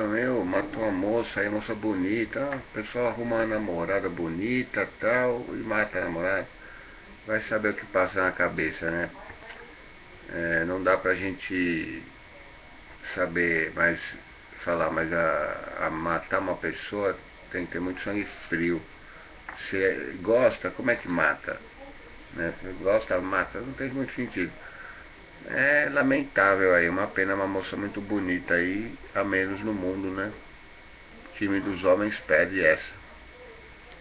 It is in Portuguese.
Meu, matou uma moça, aí moça bonita, o pessoal arruma uma namorada bonita tal, e mata a namorada. Vai saber o que passa na cabeça, né? É, não dá pra gente saber mais falar, mas a, a, matar uma pessoa tem que ter muito sangue frio. Se gosta, como é que mata? Né? Se gosta, mata, não tem muito sentido. É lamentável aí, uma pena uma moça muito bonita aí, a menos no mundo, né? O time dos homens pede essa.